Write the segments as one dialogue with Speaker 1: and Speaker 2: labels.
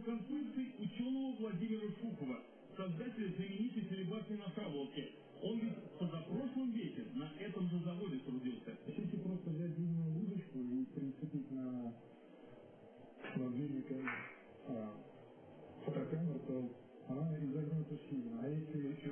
Speaker 1: конструкций ученого Владимира Шухова, создателя знаменитой целебатной направолки. Он ведь позапрошлом веке на этом же заводе трудился.
Speaker 2: Если просто взять длинную удочку и прицепить на владельник а, фотокамер, то она изогнута сильно. А если
Speaker 1: еще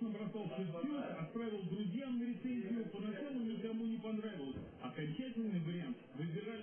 Speaker 1: на бросался в тюрьму, отправил друзьям на рецензию, поначалу никому не понравилось. Окончательный вариант
Speaker 3: выбирать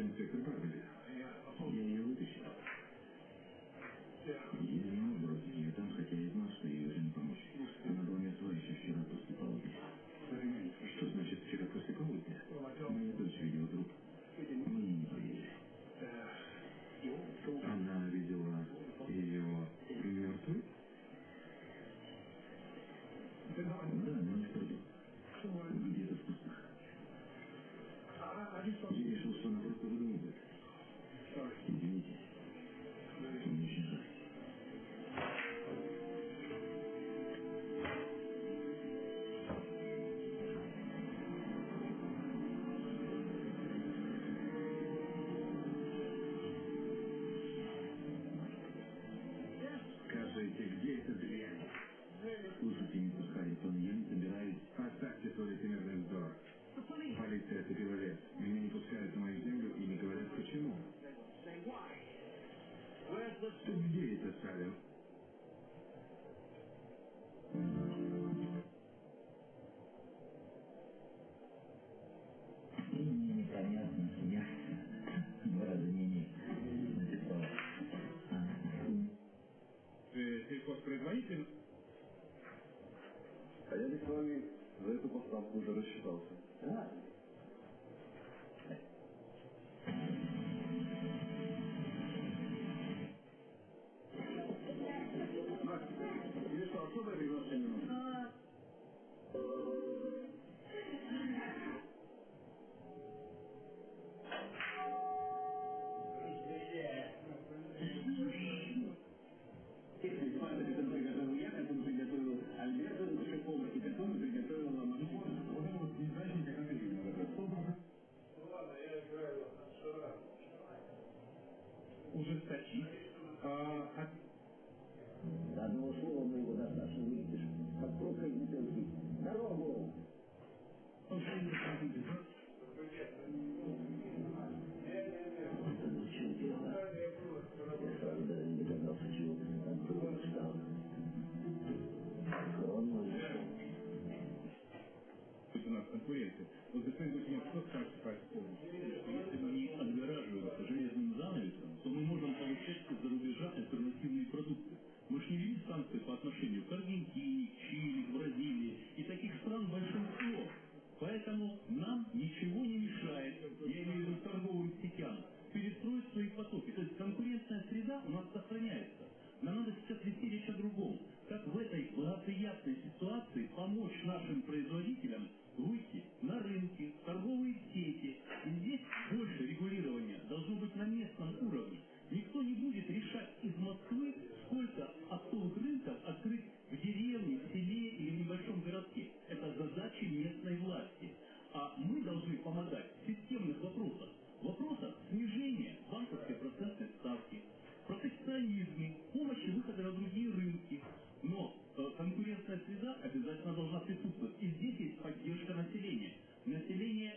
Speaker 3: in second experiência, mas depois eu tinha pouco sacrifício. Ситуации помочь нашим производителям выйти на рынки, торговые сети. И здесь больше регулирования должно быть на местном уровне.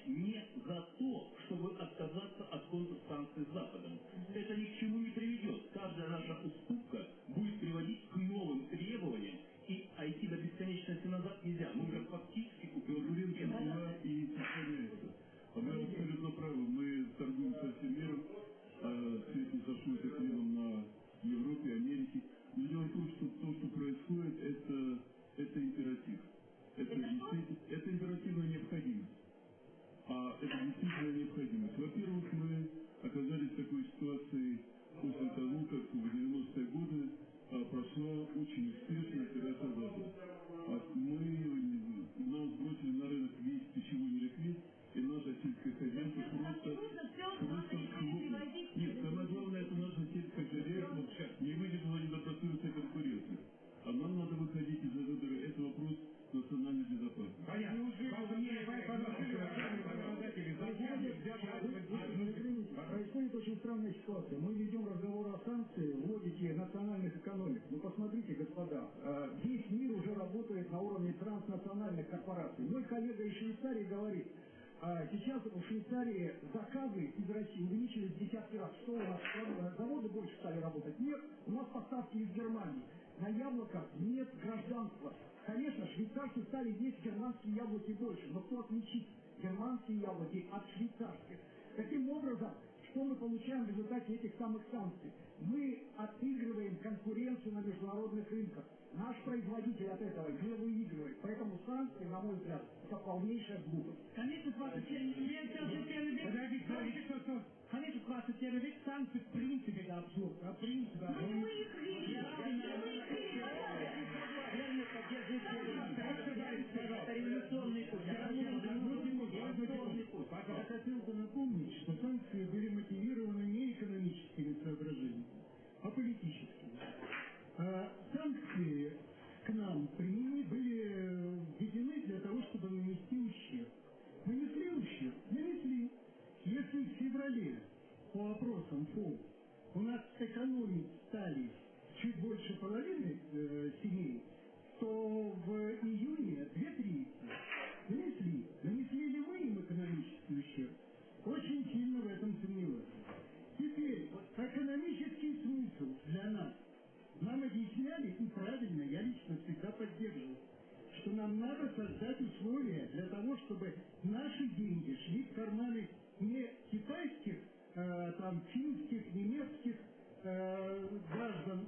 Speaker 3: Не за то, чтобы отказаться от контрсанкций с
Speaker 4: прошла очень
Speaker 2: э, весь мир уже работает на уровне транснациональных корпораций. Мой коллега из Швейцарии говорит, а сейчас в Швейцарии заказы из России увеличились в десятки раз. Что у нас э, заводы больше стали работать? Нет, у нас поставки из Германии. На яблоках нет гражданства. Конечно, швейцарцы стали есть германские яблоки больше, но кто отличит германские яблоки от швейцарских? Таким образом, что мы получаем в результате этих самых санкций? Мы отыгрываем конкуренцию на международных рынках. Наш производитель от этого не выигрывает. Поэтому санкции, на мой взгляд, это полнейшая глупость.
Speaker 1: Конечно, 21 век. Подождите, подождите, что, что? Конечно, 21 век санкции в принципе это абсурд. А в принципе,
Speaker 5: Мы не выиграли. Не выиграли.
Speaker 1: Это революционный путь.
Speaker 2: Я хотел бы напомнить, что санкции были мотивированы не экономическими соображениями, а политическими. А санкции к нам применены были введены для того, чтобы нанести ущерб. Нанесли ущерб? Нанесли. Если в феврале по опросам ФО у нас экономить стали чуть больше половины э, семей, то в июне две трети нанесли. Нанесли ли вы ущерб? Очень сильно в этом сомневаюсь. Теперь, экономический смысл для нас. Нам объясняли, и правильно, я лично всегда поддерживал, что нам надо создать условия для того, чтобы наши деньги шли в карманы не китайских, э, там, финских, немецких э, граждан,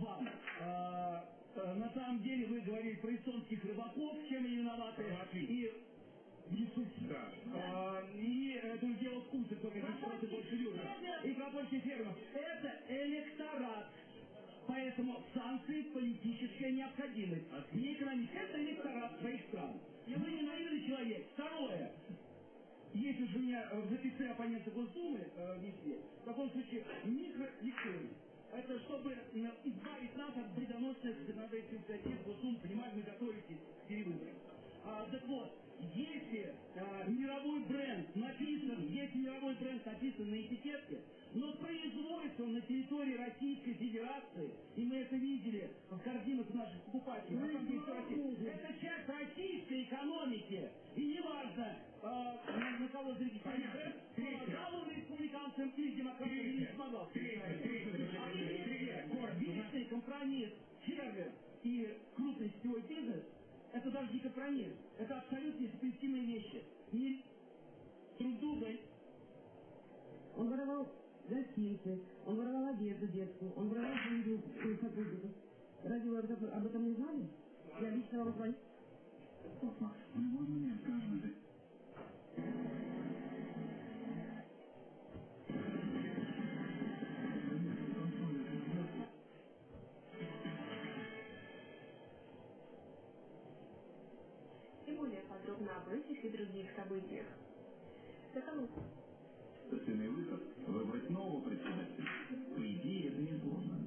Speaker 6: вам. Э, э, на самом деле вы говорили про эстонских рыбаков, чем они виноваты.
Speaker 1: Отлично.
Speaker 6: И.
Speaker 1: Да.
Speaker 6: А, и это дело вкуса. Ксюша, и про польских фермеров. Это электорат. Поэтому санкции политическая необходимость. Не экономическая. Это электорат своих стран. И вы не наивный человек. Второе. Если же меня э, в записи оппоненты Госдумы э, внесли, в таком случае микроликторий. Это чтобы м, избавить нас от вредоносных законодательных инициатив Госдумы, понимаете, мы готовитесь к перевыборам. А, так вот, если а, мировой бренд написан, если мировой бренд написан на этикетке, но производится он на территории Российской Федерации, и мы это видели в корзинах наших покупателей, всё Россия. это часть российской экономики, и неважно, а, на, кого зарегистрирован бренд, помогал он республиканцам или демократам, или не помогал. А если это даже не компромисс. Это абсолютно несовместимые вещи. Не друг друга.
Speaker 5: Он воровал гостиницы, он воровал одежду детскую, он воровал деньги у сотрудников. Разве вы об этом, не знали? Я лично вам звоню.
Speaker 7: Папа, в любой момент каждый
Speaker 8: подробно об этих и других событиях. Такова
Speaker 7: Естественный выход – выбрать нового председателя. По идее, это несложно.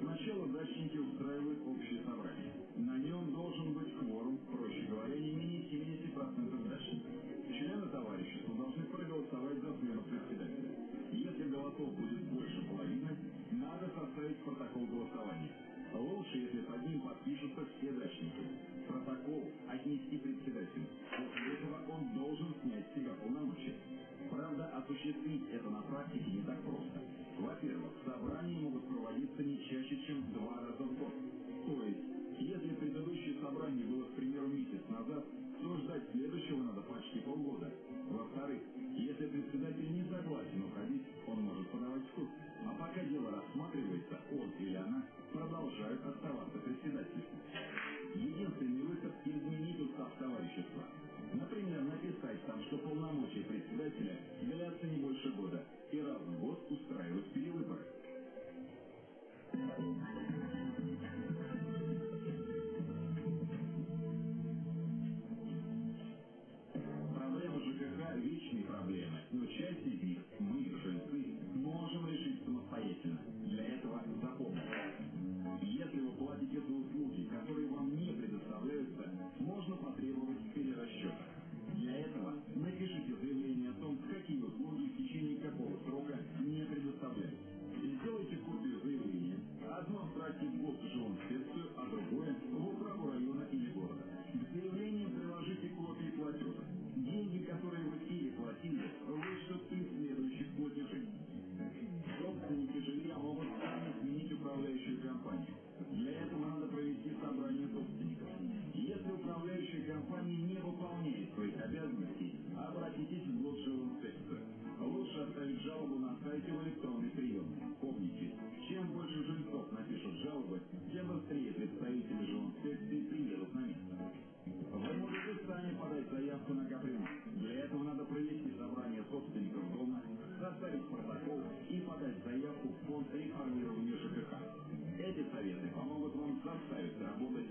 Speaker 7: Сначала дачники устраивают общее собрание. На нем должен быть кворум, проще говоря, не менее 70% дачников. Члены товарищества должны проголосовать за смену председателя. Если голосов будет больше половины, надо составить протокол голосования. Лучше, если под ним подпишутся все дачники. Протокол отнести осуществить это на практике не так просто. Во-первых, собрания могут проводиться не чаще, чем два раза в год. То есть, если предыдущее собрание было, к примеру, месяц назад, то ждать следующего надо почти полгода. Во-вторых, если председатель не согласен уходить, он может подавать в суд. А пока дело рассматривается, он или она продолжают оставаться председателем. Единственный выход – изменить устав товарищества. Например, написать там, что полномочия председателя сердце не больше боли. Реформирования ЖКХ. Эти советы помогут вам заставить работать